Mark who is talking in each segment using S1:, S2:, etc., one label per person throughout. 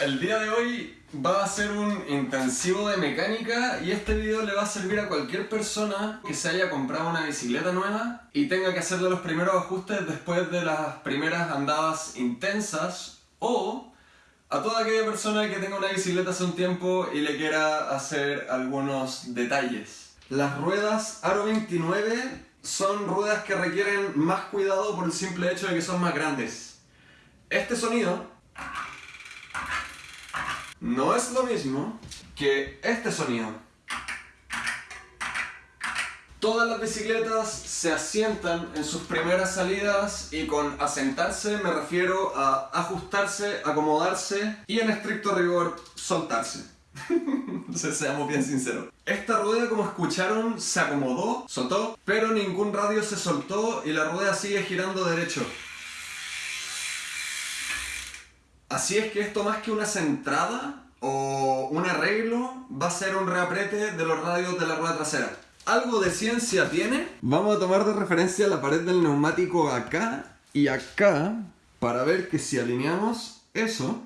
S1: El día de hoy va a ser un intensivo de mecánica y este video le va a servir a cualquier persona que se haya comprado una bicicleta nueva y tenga que hacerle los primeros ajustes después de las primeras andadas intensas o a toda aquella persona que tenga una bicicleta hace un tiempo y le quiera hacer algunos detalles. Las ruedas Aro 29 son ruedas que requieren más cuidado por el simple hecho de que son más grandes. Este sonido no es lo mismo que este sonido. Todas las bicicletas se asientan en sus primeras salidas y con asentarse me refiero a ajustarse, acomodarse y en estricto rigor soltarse. seamos bien sinceros. Esta rueda como escucharon se acomodó, soltó, pero ningún radio se soltó y la rueda sigue girando derecho. Así es que esto más que una centrada o un arreglo va a ser un reaprete de los radios de la rueda trasera. ¿Algo de ciencia tiene? Vamos a tomar de referencia la pared del neumático acá y acá para ver que si alineamos eso,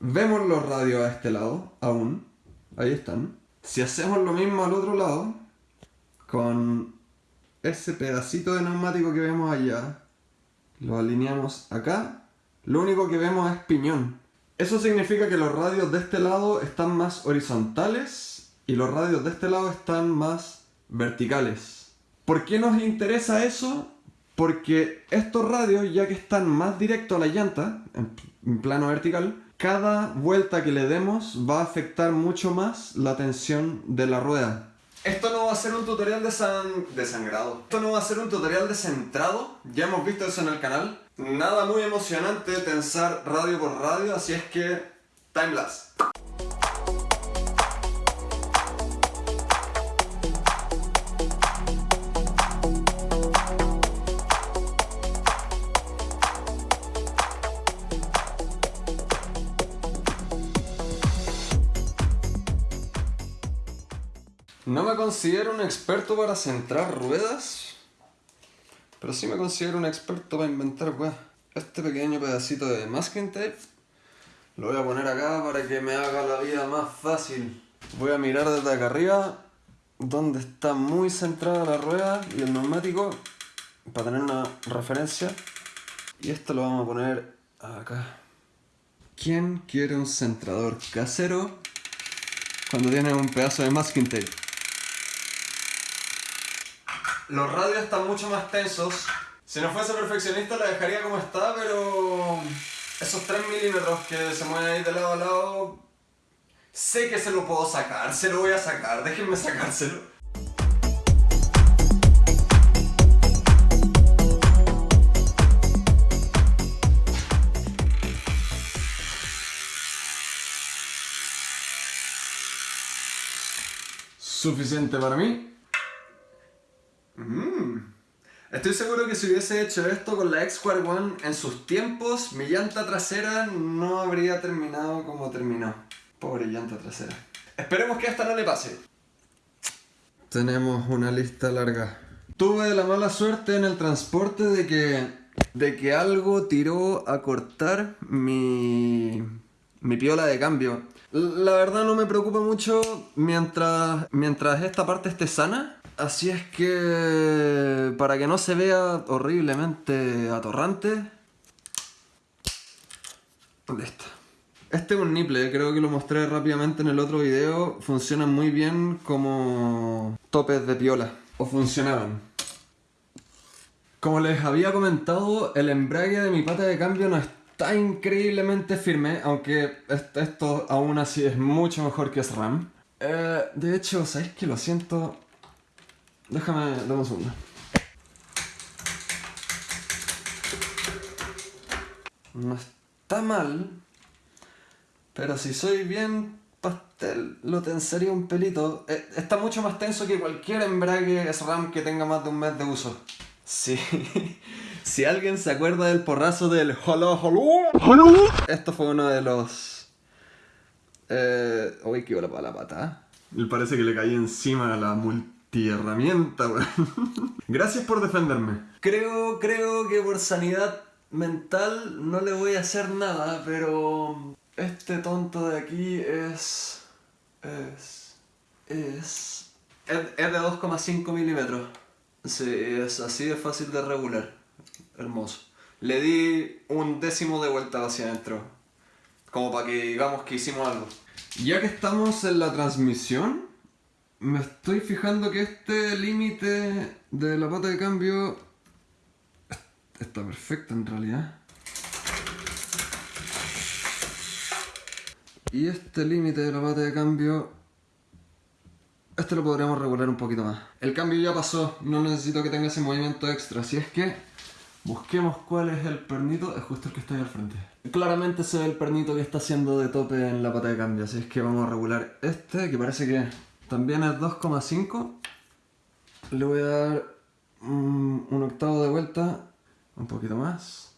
S1: vemos los radios a este lado aún, ahí están. Si hacemos lo mismo al otro lado, con ese pedacito de neumático que vemos allá, lo alineamos acá lo único que vemos es piñón. Eso significa que los radios de este lado están más horizontales y los radios de este lado están más verticales. ¿Por qué nos interesa eso? Porque estos radios, ya que están más directos a la llanta, en plano vertical, cada vuelta que le demos va a afectar mucho más la tensión de la rueda. Esto no va a ser un tutorial de, de sangrado. Esto no va a ser un tutorial de centrado. Ya hemos visto eso en el canal. Nada muy emocionante tensar radio por radio, así es que... Time No me considero un experto para centrar ruedas, pero sí me considero un experto para inventar weas. Este pequeño pedacito de masking tape lo voy a poner acá para que me haga la vida más fácil. Voy a mirar desde acá arriba donde está muy centrada la rueda y el neumático para tener una referencia. Y esto lo vamos a poner acá. ¿Quién quiere un centrador casero cuando tiene un pedazo de masking tape? Los radios están mucho más tensos. Si no fuese perfeccionista la dejaría como está, pero... Esos 3 milímetros que se mueven ahí de lado a lado... Sé que se lo puedo sacar, se lo voy a sacar, déjenme sacárselo. Suficiente para mí. Estoy seguro que si hubiese hecho esto con la X-Square One en sus tiempos, mi llanta trasera no habría terminado como terminó. Pobre llanta trasera. Esperemos que esta no le pase. Tenemos una lista larga. Tuve la mala suerte en el transporte de que, de que algo tiró a cortar mi, mi piola de cambio. La verdad no me preocupa mucho mientras, mientras esta parte esté sana Así es que para que no se vea horriblemente atorrante, Listo. Este es un nipple, creo que lo mostré rápidamente en el otro video. Funcionan muy bien como topes de piola, o funcionaban. Como les había comentado, el embrague de mi pata de cambio no está increíblemente firme, aunque esto aún así es mucho mejor que SRAM. Eh, de hecho, ¿sabéis que lo siento? Déjame, dame un segundo. No está mal, pero si soy bien pastel, lo tensaría un pelito. Eh, está mucho más tenso que cualquier embrague SRAM que tenga más de un mes de uso. Sí. si alguien se acuerda del porrazo del hola hola, esto fue uno de los... Eh... Uy, para la pata. Me parece que le caí encima a la multa herramienta, Gracias por defenderme. Creo, creo que por sanidad mental no le voy a hacer nada, pero este tonto de aquí es... es... es... es, es de 2,5 milímetros. Sí, es así de fácil de regular. Hermoso. Le di un décimo de vuelta hacia adentro. Como para que digamos que hicimos algo. Ya que estamos en la transmisión, me estoy fijando que este límite de la pata de cambio está perfecto en realidad. Y este límite de la pata de cambio, este lo podríamos regular un poquito más. El cambio ya pasó, no necesito que tenga ese movimiento extra, así es que busquemos cuál es el pernito, es justo el que está ahí al frente. Claramente se ve el pernito que está haciendo de tope en la pata de cambio, así es que vamos a regular este, que parece que también es 2,5. Le voy a dar un, un octavo de vuelta, un poquito más.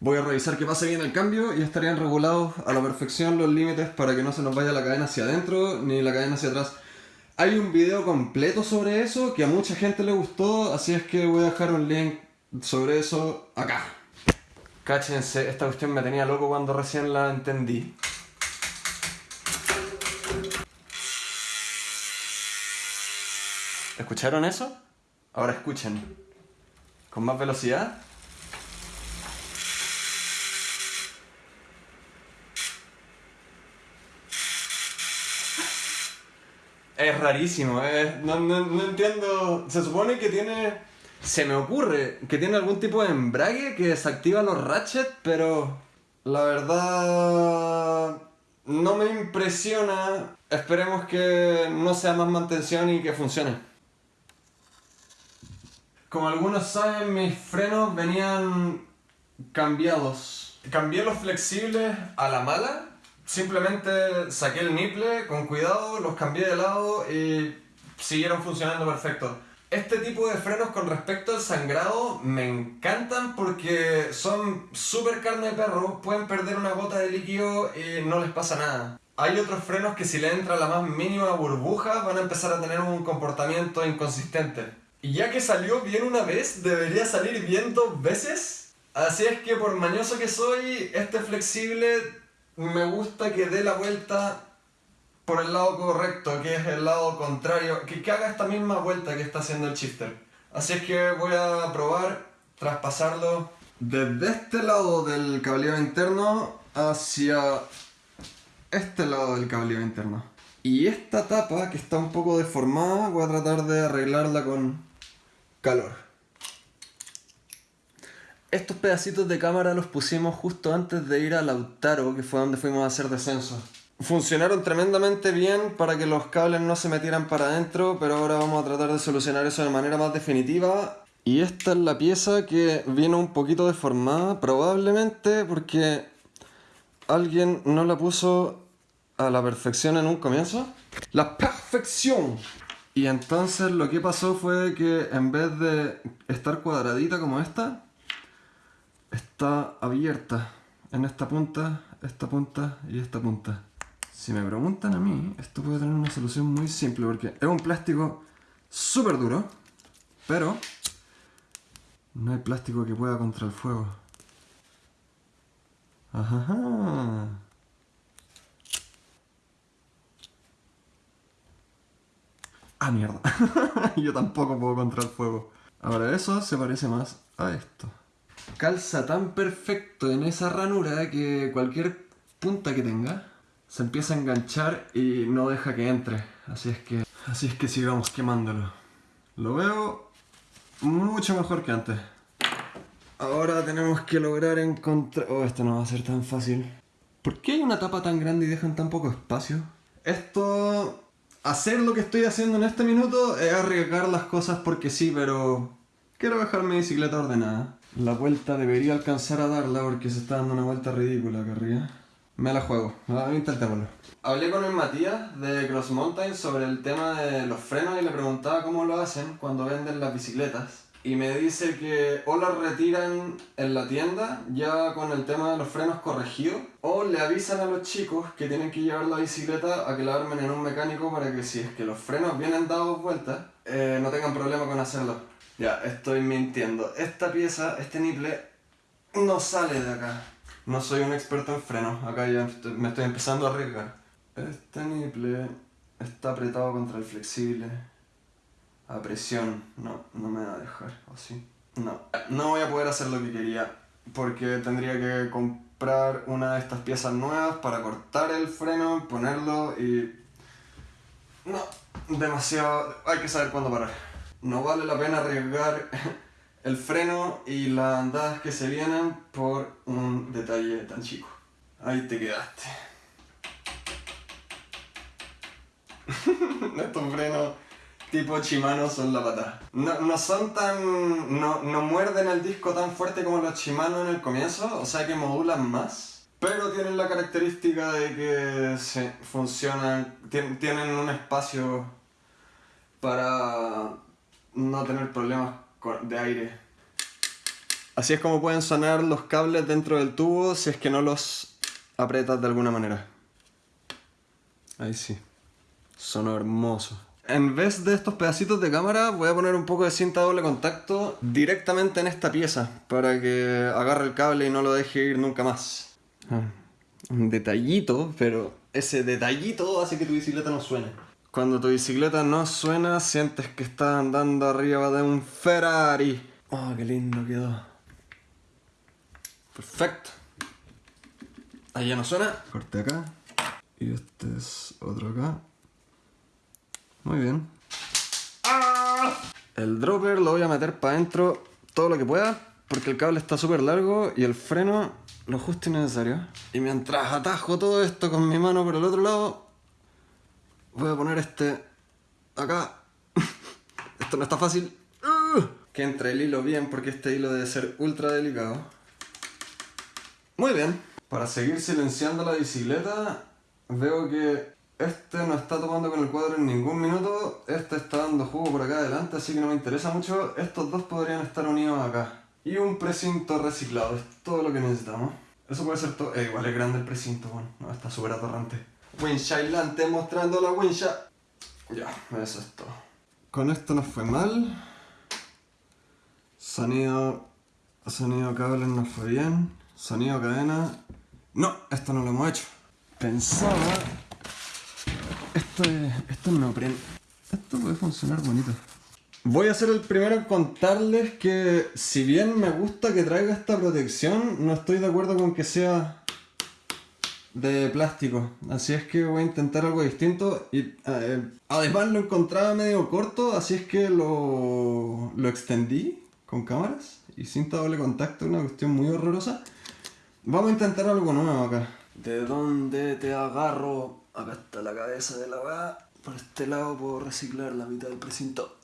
S1: Voy a revisar que pase bien el cambio y estarían regulados a la perfección los límites para que no se nos vaya la cadena hacia adentro ni la cadena hacia atrás. Hay un video completo sobre eso que a mucha gente le gustó, así es que voy a dejar un link sobre eso acá. Cáchense, esta cuestión me tenía loco cuando recién la entendí. ¿Escucharon eso? Ahora escuchen. Con más velocidad. Es rarísimo, eh. no, entiendo. Se supone que tiene. Se me ocurre que tiene algún tipo de embrague que desactiva los ratchets, pero. La verdad. No me impresiona. Esperemos que no sea más mantención y que funcione. Como algunos saben, mis frenos venían cambiados. Cambié los flexibles a la mala Simplemente saqué el nipple con cuidado, los cambié de lado y siguieron funcionando perfecto. Este tipo de frenos con respecto al sangrado me encantan porque son súper carne de perro, pueden perder una gota de líquido y no les pasa nada. Hay otros frenos que si le entra la más mínima burbuja van a empezar a tener un comportamiento inconsistente. Y ya que salió bien una vez, debería salir bien dos veces. Así es que por mañoso que soy, este flexible me gusta que dé la vuelta por el lado correcto, que es el lado contrario, que, haga esta misma vuelta que está haciendo el shifter. Así es que voy a probar traspasarlo desde este lado del cableado interno hacia este lado del cableado interno. Y esta tapa que está un poco deformada voy a tratar de arreglarla con calor. Estos pedacitos de cámara los pusimos justo antes de ir a Lautaro, que fue donde fuimos a hacer descenso. Funcionaron tremendamente bien para que los cables no se metieran para adentro, pero ahora vamos a tratar de solucionar eso de manera más definitiva. Y esta es la pieza que viene un poquito deformada, probablemente porque alguien no la puso a la perfección en un comienzo. ¡La perfección! Y entonces lo que pasó fue que en vez de estar cuadradita como esta, está abierta en esta punta, esta punta y esta punta. Si me preguntan a mí, esto puede tener una solución muy simple porque es un plástico súper duro, pero no hay plástico que pueda contra el fuego. Ajá. Ah, mierda. Yo tampoco puedo contra el fuego. Ahora eso se parece más a esto calza tan perfecto en esa ranura que cualquier punta que tenga se empieza a enganchar y no deja que entre. Así es que, así es que sigamos quemándolo. Lo veo mucho mejor que antes. Ahora tenemos que lograr encontrar... Oh, esto no va a ser tan fácil. ¿Por qué hay una tapa tan grande y dejan tan poco espacio? Esto... Hacer lo que estoy haciendo en este minuto es arriesgar las cosas porque sí, pero... Quiero dejar mi bicicleta ordenada. La vuelta debería alcanzar a darla porque se está dando una vuelta ridícula acá arriba. Me la juego, intentémoslo. Hablé con el Matías de Cross Mountain sobre el tema de los frenos y le preguntaba cómo lo hacen cuando venden las bicicletas. Y me dice que o las retiran en la tienda ya con el tema de los frenos corregidos o le avisan a los chicos que tienen que llevar la bicicleta a que la armen en un mecánico para que si es que los frenos vienen dados vueltas eh, no tengan problema con hacerlo. Ya, estoy mintiendo. Esta pieza, este niple, no sale de acá. No soy un experto en frenos, acá ya me estoy empezando a arriesgar. Este niple está apretado contra el flexible. A presión, no, no me va a dejar, ¿o sí? No, no voy a poder hacer lo que quería, porque tendría que comprar una de estas piezas nuevas para cortar el freno, ponerlo y... No, demasiado... Hay que saber cuándo parar. No vale la pena arriesgar el freno y las andadas que se vienen por un detalle tan chico. Ahí te quedaste. Estos frenos tipo Shimano son la patada. No, no son tan... No, no muerden el disco tan fuerte como los Shimano en el comienzo, o sea que modulan más. Pero tienen la característica de que se funcionan, tien- tienen un espacio para no tener problemas de aire. Así es como pueden sonar los cables dentro del tubo si es que no los aprietas de alguna manera. Ahí sí. Sonó hermoso. En vez de estos pedacitos de cámara, voy a poner un poco de cinta doble contacto directamente en esta pieza para que agarre el cable y no lo deje ir nunca más. Ah, un detallito, pero ese detallito hace que tu bicicleta no suene. Cuando tu bicicleta no suena, sientes que estás andando arriba de un Ferrari. Oh, qué lindo quedó. Perfecto. Ahí ya no suena. Corte acá. Y este es otro acá. Muy bien. El dropper lo voy a meter para adentro todo lo que pueda. Porque el cable está súper largo y el freno lo justo y necesario. Y mientras atajo todo esto con mi mano por el otro lado, voy a poner este acá. esto no está fácil. ¡Ugh! Que entre el hilo bien porque este hilo debe ser ultra delicado. Muy bien. Para seguir silenciando la bicicleta, veo que este no está tomando con el cuadro en ningún minuto. Este está dando jugo por acá adelante, así que no me interesa mucho. Estos dos podrían estar unidos acá. Y un precinto reciclado, es todo lo que necesitamos. Eso puede ser todo. Eh, igual es grande el precinto, bueno, no, está súper atorrante. Wincha aislante mostrando la wincha. Ya, eso es todo. Con esto nos fue mal. Sonido. Sonido cable nos fue bien. Sonido cadena. No, esto no lo hemos hecho. Pensaba. Esto es. Esto es neopren. Esto puede funcionar bonito. Voy a ser el primero en contarles que si bien me gusta que traiga esta protección, no estoy de acuerdo con que sea de plástico. Así es que voy a intentar algo distinto. Y eh, además lo encontraba medio corto, así es que lo, lo extendí con cámaras y cinta doble contacto, una cuestión muy horrorosa. Vamos a intentar algo nuevo acá. ¿De dónde te agarro? Acá está la cabeza de la weá. Por este lado puedo reciclar la mitad del precinto.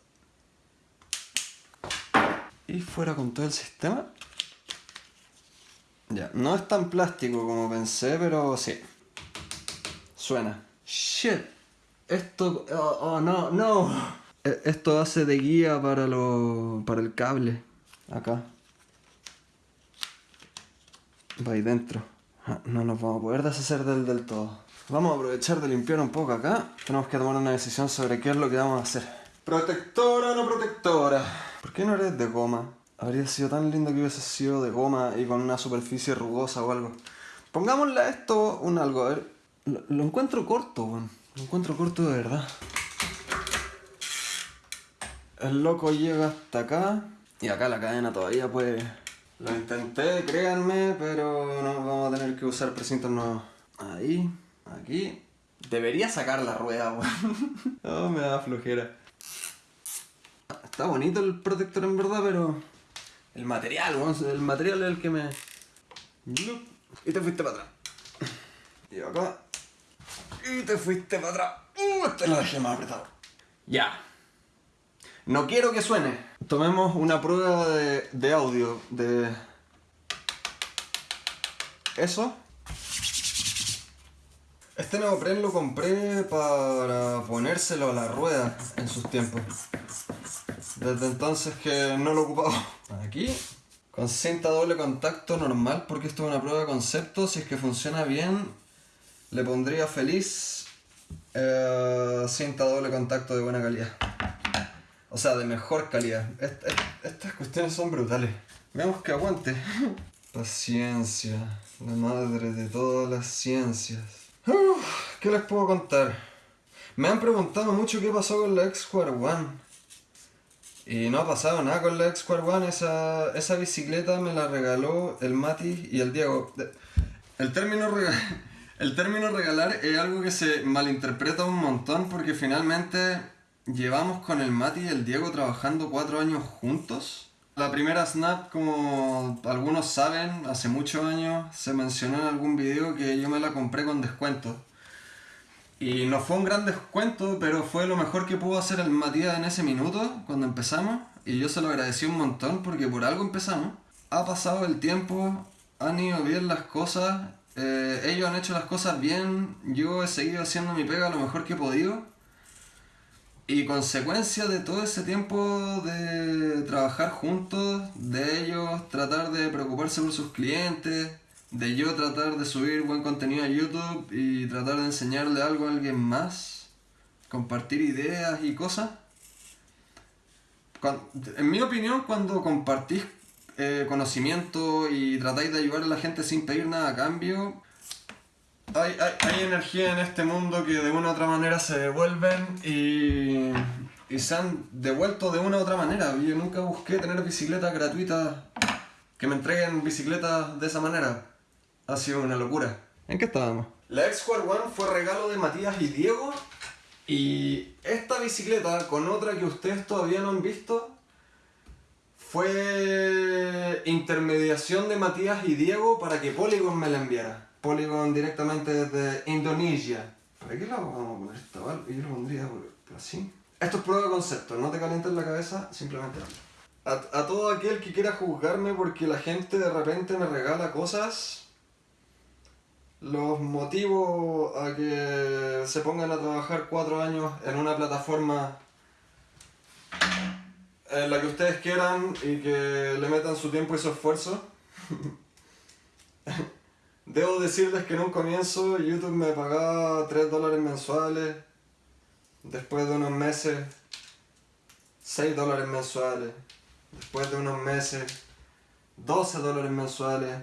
S1: Y fuera con todo el sistema. Ya, no es tan plástico como pensé, pero sí. Suena. Shit. Esto... Oh, oh, no, no. E- Esto hace de guía para, lo, para el cable. Acá. Va ahí dentro. Ah, No nos vamos a poder deshacer del del todo. Vamos a aprovechar de limpiar un poco acá. Tenemos que tomar una decisión sobre qué es lo que vamos a hacer. ¿Protectora o no protectora? ¿Por qué no eres de goma? Habría sido tan lindo que hubiese sido de goma y con una superficie rugosa o algo. Pongámosle a esto un algo, a ver. Lo, lo encuentro corto, weón. Lo encuentro corto de verdad. El loco llega hasta acá. Y acá la cadena todavía puede. Lo intenté, créanme, pero no vamos a tener que usar precintos nuevos. Ahí, aquí. Debería sacar la rueda, weón. No, me da flojera. Está bonito el protector en verdad, pero. El material, weón. El material es el que me. Y te fuiste para atrás. Y acá. Y te fuiste para atrás. Uh, este lo dejé más apretado. Ya. No quiero que suene. Tomemos una prueba de, de audio de eso. Este neopren lo compré para ponérselo a la rueda en sus tiempos. Desde entonces que no lo he ocupado. Aquí, con cinta doble contacto normal, porque esto es una prueba de concepto. Si es que funciona bien, le pondría feliz eh, cinta doble contacto de buena calidad. O sea, de mejor calidad. Est- est- estas cuestiones son brutales. Veamos que aguante. Paciencia, la madre de todas las ciencias. ¿Qué les puedo contar? Me han preguntado mucho qué pasó con la X-Square One. Y no ha pasado nada con la X-Square One. Esa, esa bicicleta me la regaló el Mati y el Diego. El término, el término regalar es algo que se malinterpreta un montón porque finalmente llevamos con el Mati y el Diego trabajando cuatro años juntos. La primera Snap, como algunos saben, hace muchos años se mencionó en algún video que yo me la compré con descuento. Y no fue un gran descuento, pero fue lo mejor que pudo hacer el Matías en ese minuto, cuando empezamos. Y yo se lo agradecí un montón porque por algo empezamos. Ha pasado el tiempo, han ido bien las cosas, eh, ellos han hecho las cosas bien, yo he seguido haciendo mi pega lo mejor que he podido. Y consecuencia de todo ese tiempo de trabajar juntos, de ellos tratar de preocuparse por sus clientes, de yo tratar de subir buen contenido a YouTube y tratar de enseñarle algo a alguien más, compartir ideas y cosas. En mi opinión, cuando compartís eh, conocimiento y tratáis de ayudar a la gente sin pedir nada a cambio, hay, hay, hay energía en este mundo que de una u otra manera se devuelven y, y se han devuelto de una u otra manera. Yo nunca busqué tener bicicletas gratuitas que me entreguen bicicletas de esa manera. Ha sido una locura. ¿En qué estábamos? La X-Square One fue regalo de Matías y Diego. Y esta bicicleta con otra que ustedes todavía no han visto fue intermediación de Matías y Diego para que Polygon me la enviara. Polygon directamente desde Indonesia. ¿Para qué la vamos a poner esta bal- Yo lo pondría así. Esto es prueba de concepto, no te calientes la cabeza, simplemente habla. A, todo aquel que quiera juzgarme porque la gente de repente me regala cosas, los motivo a que se pongan a trabajar cuatro años en una plataforma en la que ustedes quieran y que le metan su tiempo y su esfuerzo. Debo decirles que en un comienzo YouTube me pagaba 3 dólares mensuales, después de unos meses 6 dólares mensuales, después de unos meses 12 dólares mensuales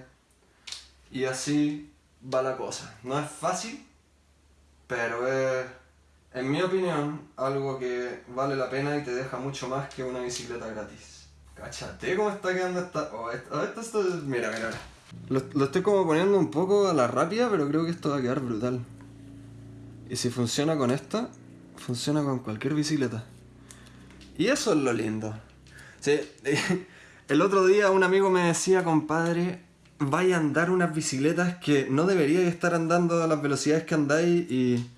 S1: y así va la cosa. No es fácil, pero es, en mi opinión, algo que vale la pena y te deja mucho más que una bicicleta gratis. Cachate cómo está quedando esta... Oh, esto, esto, esto- mira, mira, mira. Lo, estoy como poniendo un poco a la rápida, pero creo que esto va a quedar brutal. Y si funciona con esta, funciona con cualquier bicicleta. Y eso es lo lindo. Sí, el otro día un amigo me decía, compadre, vaya a andar unas bicicletas que no deberíais estar andando a las velocidades que andáis y...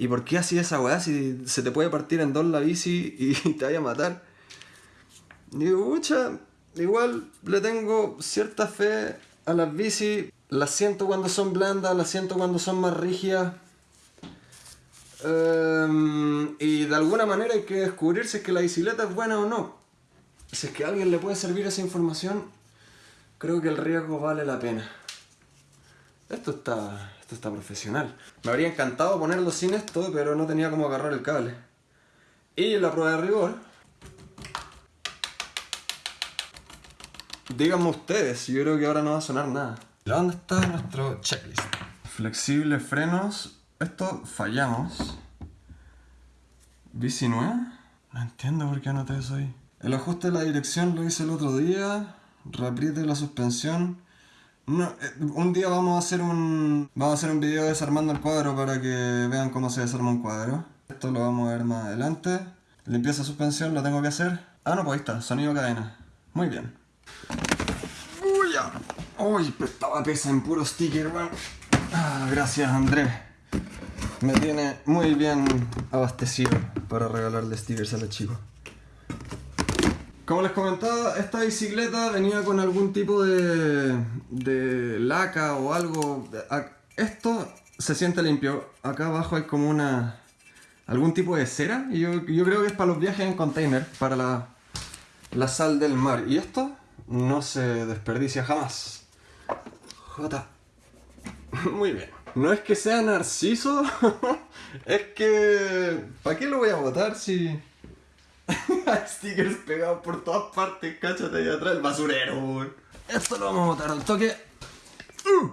S1: ¿Y por qué así esa weá si se te puede partir en dos la bici y te vaya a matar? Digo, pucha, igual le tengo cierta fe a las bici. Las siento cuando son blandas, las siento cuando son más rígidas. Em, y de alguna manera hay que descubrir si es que la bicicleta es buena o no. Si es que a alguien le puede servir esa información, creo que el riesgo vale la pena. Esto está, esto está profesional. Me habría encantado ponerlo sin esto, pero no tenía cómo agarrar el cable. Y la prueba de rigor. Díganme ustedes, yo creo que ahora no va a sonar nada. ¿Dónde está nuestro checklist? Flexibles frenos. Esto fallamos. Bici. No entiendo por qué anoté eso ahí. El ajuste de la dirección lo hice el otro día. Reapriete la suspensión. No, eh, un día vamos a hacer un vamos a hacer un video desarmando el cuadro para que vean cómo se desarma un cuadro. Esto lo vamos a ver más adelante. Limpieza suspensión lo tengo que hacer. Ah, no, pues ahí está, sonido cadena. Muy bien. Uy. Uy, estaba pesa en puro sticker, weón. Ah, gracias, Andrés. Me tiene muy bien abastecido para regalarle stickers a los chicos. Como les comentaba, esta bicicleta venía con algún tipo de, de laca o algo. Esto se siente limpio. Acá abajo hay como una. algún tipo de cera. Y yo, yo creo que es para los viajes en container, para la, la sal del mar. Y esto no se desperdicia jamás. Jota. Muy bien. No es que sea narciso, es que. ¿Para qué lo voy a botar si.? Hay stickers pegados por todas partes, cáchate ahí atrás, el basurero, weón. Esto lo vamos a botar al toque. Uh.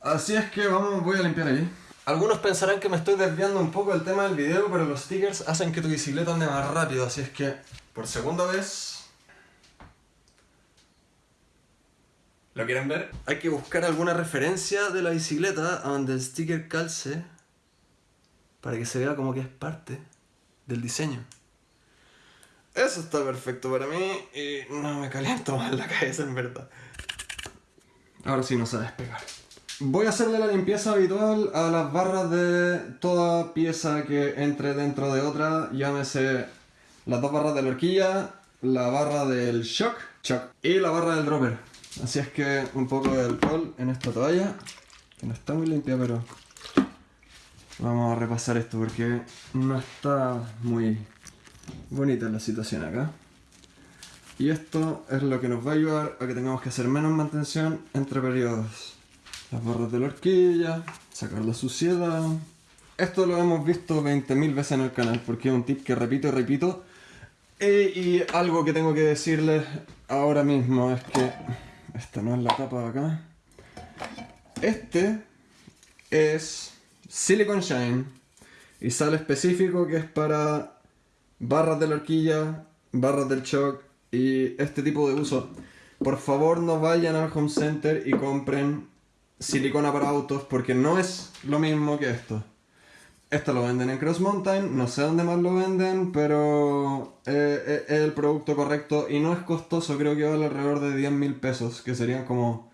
S1: Así es que vamos, voy a limpiar ahí. Algunos pensarán que me estoy desviando un poco del tema del video, pero los stickers hacen que tu bicicleta ande más rápido, así es que por segunda vez... ¿Lo quieren ver? Hay que buscar alguna referencia de la bicicleta a donde el sticker calce para que se vea como que es parte del diseño. Eso está perfecto para mí y no me caliento más la cabeza en verdad. Ahora sí no se despegar. Voy a hacerle la limpieza habitual a las barras de toda pieza que entre dentro de otra, llámese las dos barras de la horquilla, la barra del shock, shock y la barra del dropper. Así es que un poco de alcohol en esta toalla, que no está muy limpia, pero vamos a repasar esto porque no está muy bonita la situación acá. Y esto es lo que nos va a ayudar a que tengamos que hacer menos mantención entre periodos las barras de la horquilla, sacar la suciedad. Esto lo hemos visto 20.000 veces en el canal porque es un tip que repito y repito. Y, algo que tengo que decirles ahora mismo es que esta no es la tapa de acá. Este es Silicon Shine y sale específico que es para barras de la horquilla, barras del shock y este tipo de uso. Por favor no vayan al home center y compren silicona para autos porque no es lo mismo que esto. Esto lo venden en Cross Mountain, no sé dónde más lo venden, pero eh, eh, es el producto correcto y no es costoso, creo que vale alrededor de 10 mil pesos, que serían como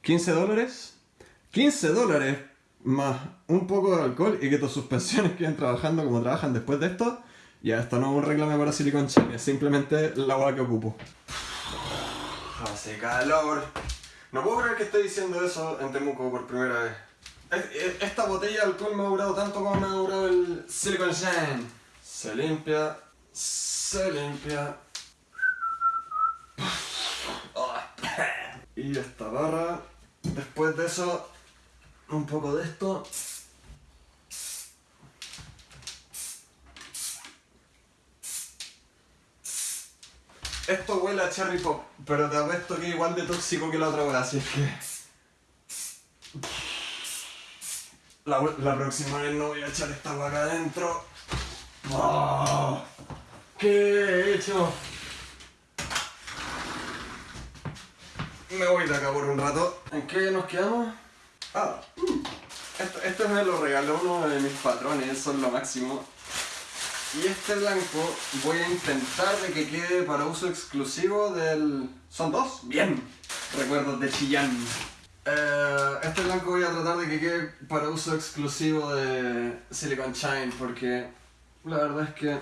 S1: 15 dólares. 15 dólares más un poco de alcohol y que tus suspensiones queden trabajando como trabajan después de esto. Ya, esto no es un reclame para Silicon Chain, es simplemente la agua que ocupo. Hace calor. No puedo creer que esté diciendo eso en Temuco por primera vez. Esta botella de alcohol me ha durado tanto como me ha durado el Silicon Shine. Se limpia, se limpia. Y esta barra. Después de eso, un poco de esto. Esto huele a cherry pop, pero te apuesto que es igual de tóxico que la otra wea, así es que... La, próxima vez no voy a echar esta acá adentro. ¡Oh! ¿Qué he hecho? Me voy de acá por un rato. ¿En qué nos quedamos? Ah, esto, esto me lo regaló uno de mis patrones, son lo máximo. Y este blanco voy a intentar de que quede para uso exclusivo del... ¿Son dos? Bien. Recuerdos de Chillán. Eh, este blanco voy a tratar de que quede para uso exclusivo de Silicon Shine porque la verdad es que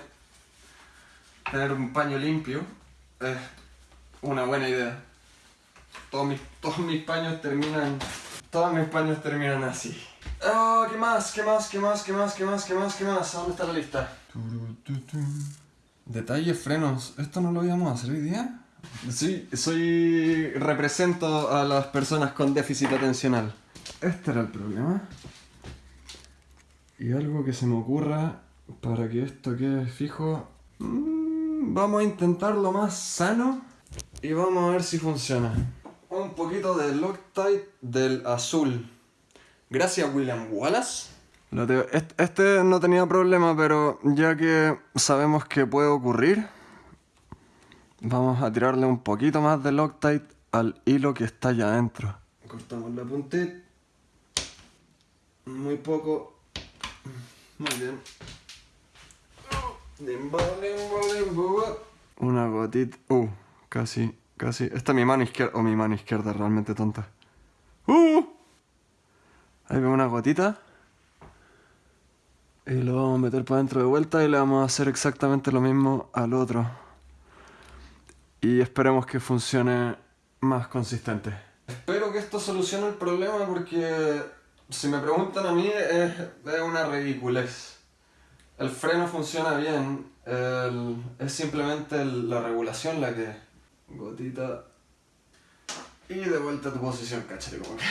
S1: tener un paño limpio es una buena idea. Todos mis, todos mis paños terminan... Todos mis paños terminan así. Oh, ¿qué más? ¿Qué más? ¿Qué más? ¿Qué más? ¿Qué más? ¿Qué más? ¿Qué más? ¿Dónde está la lista? Detalles, frenos. ¿Esto no lo íbamos a hacer hoy día? Sí, soy... represento a las personas con déficit atencional. Este era el problema. Y algo que se me ocurra para que esto quede fijo... Mm, vamos a intentarlo más sano y vamos a ver si funciona. Un poquito de Loctite del azul. Gracias William Wallace. Este no tenía problema, pero ya que sabemos que puede ocurrir, vamos a tirarle un poquito más de Loctite al hilo que está allá adentro. Cortamos la puntita. Muy poco. Muy bien. Una gotita. Uh, casi, casi. Esta es mi mano izquierda. O mi mano izquierda realmente tonta. Uh. Ahí veo una gotita. Y lo vamos a meter para adentro de vuelta y le vamos a hacer exactamente lo mismo al otro. Y esperemos que funcione más consistente. Espero que esto solucione el problema porque si me preguntan a mí es, una ridiculez. El freno funciona bien, es simplemente la regulación la que... Gotita... Y de vuelta a tu posición, cachete como.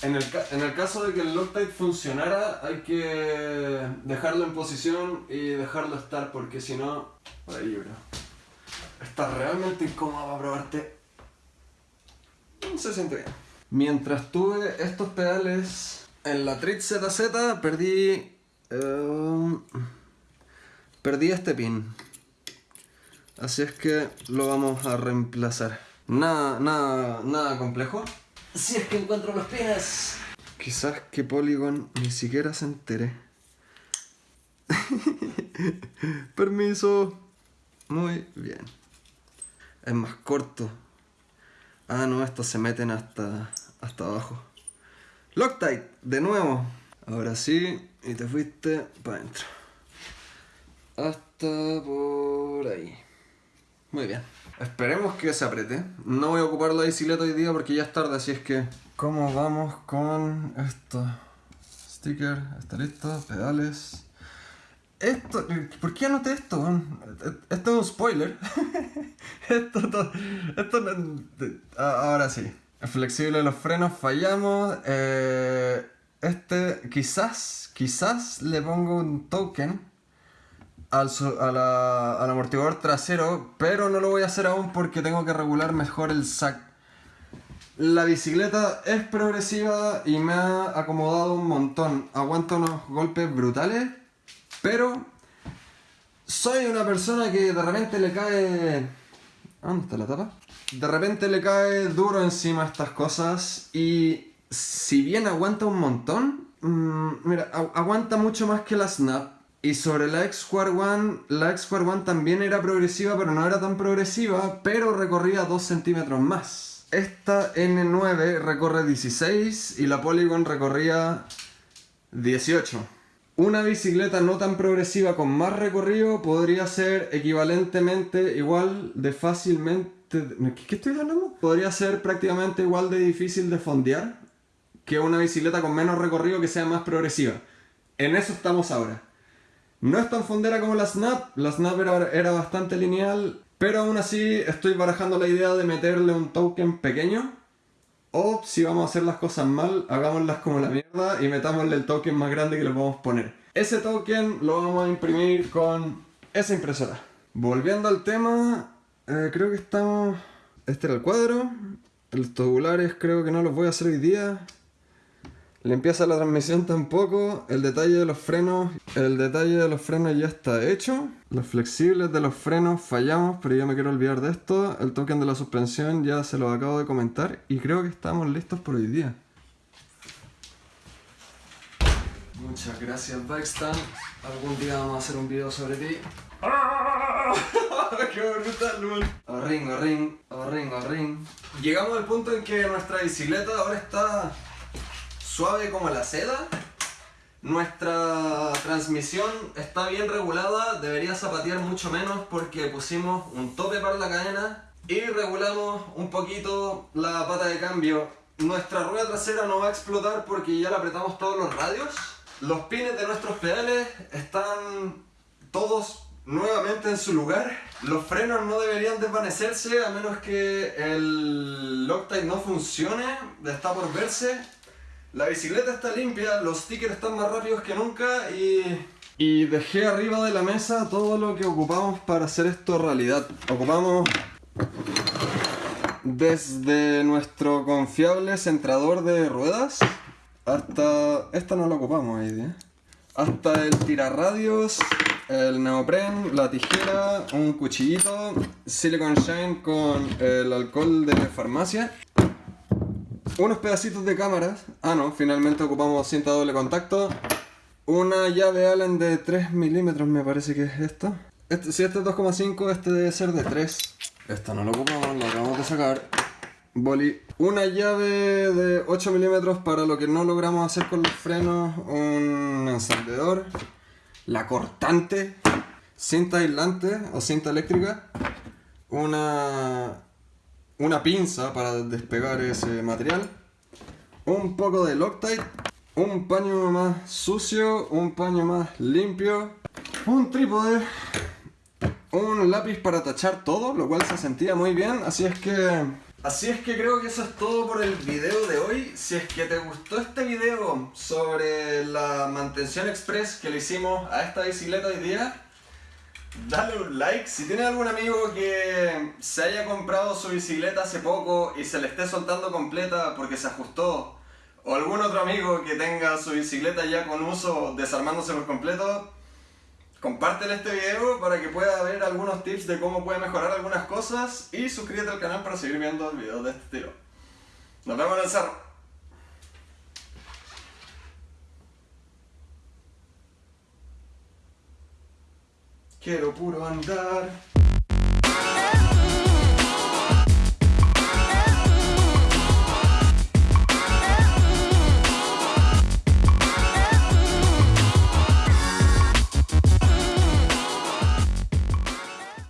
S1: En el, en el caso de que el Loctite funcionara, hay que dejarlo en posición y dejarlo estar, porque si no, por ahí yo creo. Está realmente incómodo para probarte. se siente bien. Mientras tuve estos pedales en la Trit ZZ, perdí... eh, perdí este pin. Así es que lo vamos a reemplazar. Nada, nada, nada complejo. Si es que encuentro los pines. Quizás que Polygon ni siquiera se entere. Permiso. Muy bien. Es más corto. Ah, no, estos se meten hasta, hasta abajo. Loctite, de nuevo. Ahora sí, y te fuiste para adentro. Hasta por ahí. Muy bien. Esperemos que se apriete. No voy a ocupar la bicicleta hoy día porque ya es tarde, así es que... ¿Cómo vamos con esto? Sticker, está listo, pedales. Esto, ¿por qué anoté esto? weón? Esto es un spoiler. esto, to- esto, ah, ahora sí. Flexible los frenos, fallamos. Eh, este, quizás, quizás le pongo un token al, al amortiguador trasero, pero no lo voy a hacer aún porque tengo que regular mejor el sac. La bicicleta es progresiva y me ha acomodado un montón. Aguanta unos golpes brutales, pero soy una persona que de repente le cae... ¿Dónde está la tapa? De repente le cae duro encima estas cosas y si bien aguanta un montón, mm, mira, agu- aguanta mucho más que la Snap. Y sobre la X-Square One, la X-Square One también era progresiva, pero no era tan progresiva, pero recorría 2 centímetros más. Esta N9 recorre 16 y la Polygon recorría 18. Una bicicleta no tan progresiva con más recorrido podría ser equivalentemente igual de fácilmente... ¿Qué, estoy hablando? Podría ser prácticamente igual de difícil de fondear que una bicicleta con menos recorrido que sea más progresiva. En eso estamos ahora. No es tan fondera como la Snap, la Snap era, era bastante lineal, pero aún así estoy barajando la idea de meterle un token pequeño. O si vamos a hacer las cosas mal, hagámoslas como la mierda y metámosle el token más grande que le podemos poner. Ese token lo vamos a imprimir con esa impresora. Volviendo al tema, eh, creo que estamos... Este era el cuadro. Los tubulares creo que no los voy a hacer hoy día. Limpieza de la transmisión tampoco. El detalle de los frenos. El detalle de los frenos ya está hecho. Los flexibles de los frenos fallamos, pero yo me quiero olvidar de esto. El token de la suspensión ya se lo acabo de comentar. Y creo que estamos listos por hoy día. Muchas gracias, Bikestand. Algún día vamos a hacer un video sobre ti. ¡Qué brutal, man! Orring, orring, orring, orring. Llegamos al punto en que nuestra bicicleta ahora está suave como la seda. Nuestra transmisión está bien regulada, debería zapatear mucho menos porque pusimos un tope para la cadena y regulamos un poquito la pata de cambio. Nuestra rueda trasera no va a explotar porque ya le apretamos todos los radios. Los pines de nuestros pedales están todos nuevamente en su lugar. Los frenos no deberían desvanecerse a menos que el Loctite no funcione, está por verse. La bicicleta está limpia, los stickers están más rápidos que nunca y... Dejé arriba de la mesa todo lo que ocupamos para hacer esto realidad. Ocupamos desde nuestro confiable centrador de ruedas hasta... Esta no la ocupamos día. Hasta el tirarradios, el neopren, la tijera, un cuchillito, silicon shine con el alcohol de farmacia unos pedacitos de cámaras. Ah, no, finalmente ocupamos cinta doble contacto. Una llave Allen de 3 milímetros, me parece que es esto. Este, si este es 2,5, este debe ser de 3. Esta no la ocupamos, la acabamos de sacar. Boli. Una llave de 8 milímetros para lo que no logramos hacer con los frenos. Un encendedor. La cortante. Cinta aislante o cinta eléctrica. Una una pinza para despegar ese material, un poco de Loctite, un paño más sucio, un paño más limpio, un trípode, un lápiz para tachar todo, lo cual se sentía muy bien, así es que... Así es que creo que eso es todo por el video de hoy. Si es que te gustó este video sobre la mantención express que le hicimos a esta bicicleta hoy día, Dale un like. Si tienes algún amigo que se haya comprado su bicicleta hace poco y se le esté soltando completa porque se ajustó, o algún otro amigo que tenga su bicicleta ya con uso desarmándose por completo, compártele este video para que pueda ver algunos tips de cómo puede mejorar algunas cosas y suscríbete al canal para seguir viendo videos de este estilo. Nos vemos en el cerro. Quiero puro andar.